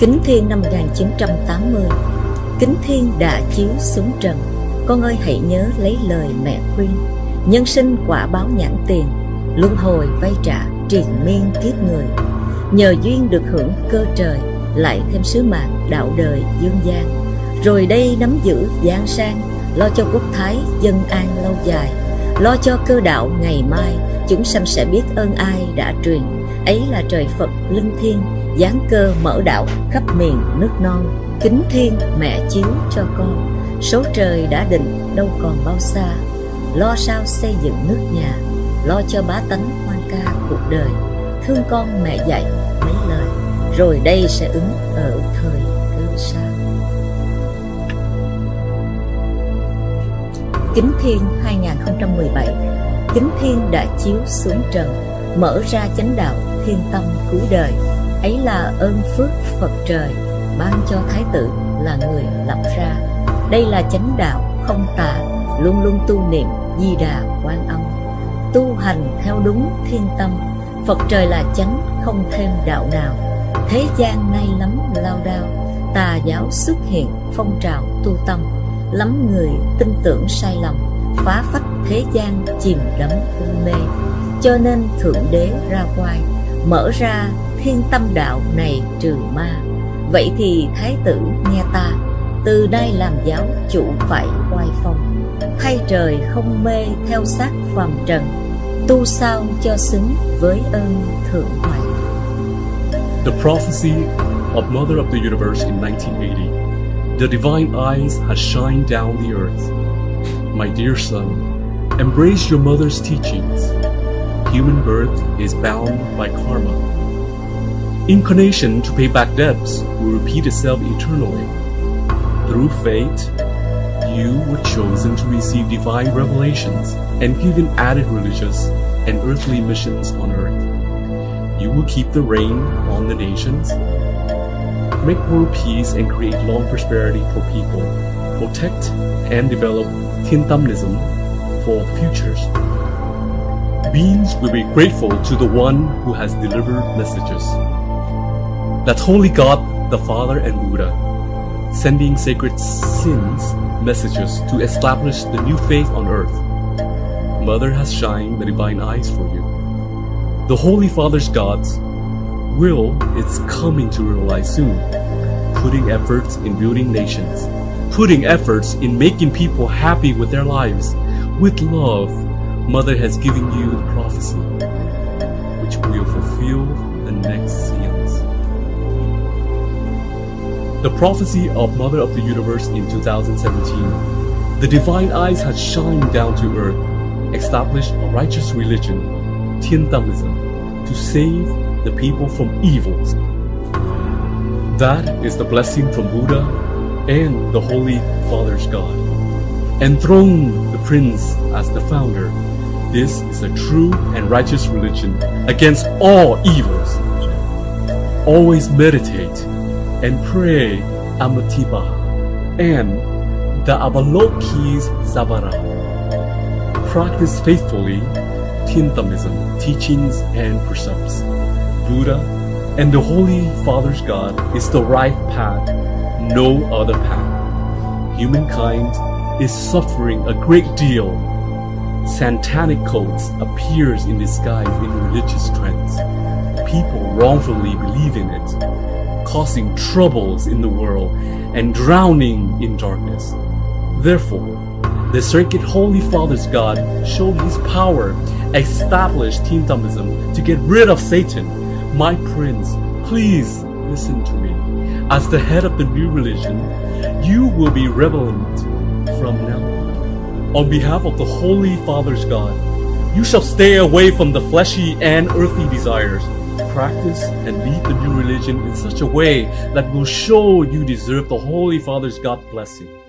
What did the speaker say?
Kính Thiên năm 1980 Kính Thiên đã chiếu xuống trần. Con ơi hãy nhớ lấy lời mẹ khuyên. Nhân sinh quả báo nhãn tiền, Luân hồi vay trả, triền miên kiếp người. Nhờ duyên được hưởng cơ trời, Lại thêm sứ mạng đạo đời dương gian. Rồi đây nắm giữ giang sang, Lo cho quốc thái dân an lâu dài. Lo cho cơ đạo ngày mai, Chúng sanh sẽ biết ơn ai đã truyền. Ấy là trời Phật linh thiêng giáng cơ mở đạo khắp miền nước non. Kính thiên mẹ chiếu cho con. Số trời đã định, đâu còn bao xa. Lo sao xây dựng nước nhà, lo cho bá tánh hoan ca cuộc đời. Thương con mẹ dạy mấy lời, rồi đây sẽ ứng ở thời cơ sao Kính Thiên 2017 Kính Thiên đã chiếu xuống trần, Mở ra chánh đạo thiên tâm cứu đời ấy là ơn phước Phật trời ban cho Thái tử là người lập ra. Đây là chánh đạo không tà, luôn luôn tu niệm di đà quan âm. Tu hành theo đúng thiên tâm, Phật trời là chánh không thêm đạo nào. Thế gian nay lắm lao đao, tà giáo xuất hiện phong trào tu tâm. Lắm người tin tưởng sai lầm, phá phách thế gian chìm đắm u mê. Cho nên Thượng Đế ra quay, mở ra thiên tâm đạo này trừ ma. Vậy thì thái tử nghe ta Từ nay làm giáo chủ phải oai phong. Thay trời không mê theo xác phàm trần Tu sao cho xứng với ơn thượng hoàng The prophecy of Mother of the Universe in 1980 The divine eyes has shined down the earth. My dear son, embrace your mother's teachings. Human birth is bound by karma. Incarnation to pay back debts will repeat itself eternally. Through fate, you were chosen to receive divine revelations and given added religious and earthly missions on earth. You will keep the reign on the nations, make world peace and create long prosperity for people, protect and develop Tintamnism for futures. Beings will be grateful to the one who has delivered messages. That's Holy God, the Father and Buddha, sending sacred sins messages to establish the new faith on earth. Mother has shined the divine eyes for you. The Holy Father's God's will is coming to realize soon, putting efforts in building nations, putting efforts in making people happy with their lives. With love, Mother has given you the prophecy, which will fulfill the next seals. The prophecy of Mother of the Universe in 2017. The divine eyes had shined down to earth, established a righteous religion, Tiantaoism, to save the people from evils. That is the blessing from Buddha and the Holy Father's God. Enthroned the Prince as the founder, this is a true and righteous religion against all evils. Always meditate and pray Amitabha and the Avalokis Savara. Practice faithfully Tintamism, teachings and precepts. Buddha and the Holy Father's God is the right path, no other path. Humankind is suffering a great deal. Satanic cults appears in disguise in religious trends. People wrongfully believe in it causing troubles in the world and drowning in darkness. Therefore, the Circuit Holy Father's God showed his power, established Tintomism to get rid of Satan. My prince, please listen to me. As the head of the new religion, you will be relevant from now on. On behalf of the Holy Father's God, you shall stay away from the fleshy and earthly desires practice and lead the new religion in such a way that will show you deserve the Holy Father's God blessing.